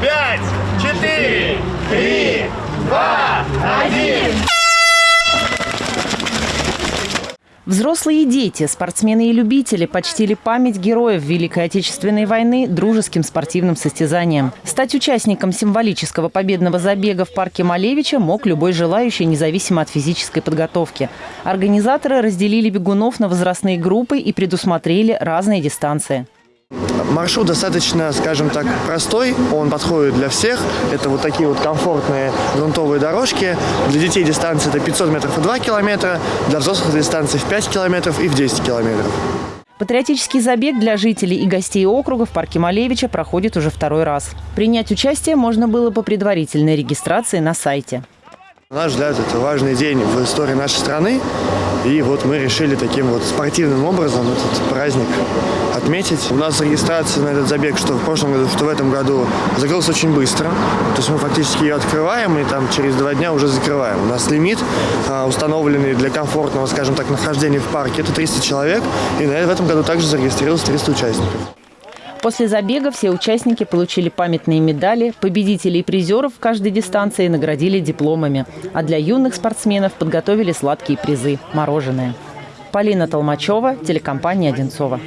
пять, четыре, три, два, один. Взрослые и дети, спортсмены и любители почтили память героев Великой Отечественной войны дружеским спортивным состязанием. Стать участником символического победного забега в парке Малевича мог любой желающий, независимо от физической подготовки. Организаторы разделили бегунов на возрастные группы и предусмотрели разные дистанции. Маршрут достаточно, скажем так, простой, он подходит для всех. Это вот такие вот комфортные грунтовые дорожки. Для детей дистанция это 500 метров и 2 километра, для взрослых дистанция в 5 километров и в 10 километров. Патриотический забег для жителей и гостей округа в парке Малевича проходит уже второй раз. Принять участие можно было по предварительной регистрации на сайте. На наш взгляд, это важный день в истории нашей страны. И вот мы решили таким вот спортивным образом этот праздник отметить. У нас регистрация на этот забег, что в прошлом году, что в этом году, закрылась очень быстро. То есть мы фактически ее открываем и там через два дня уже закрываем. У нас лимит, а, установленный для комфортного, скажем так, нахождения в парке, это 300 человек. И в этом году также зарегистрировалось 300 участников. После забега все участники получили памятные медали, победителей и призеров в каждой дистанции наградили дипломами, а для юных спортсменов подготовили сладкие призы – мороженое. Полина Толмачева, телекомпания «Одинцова».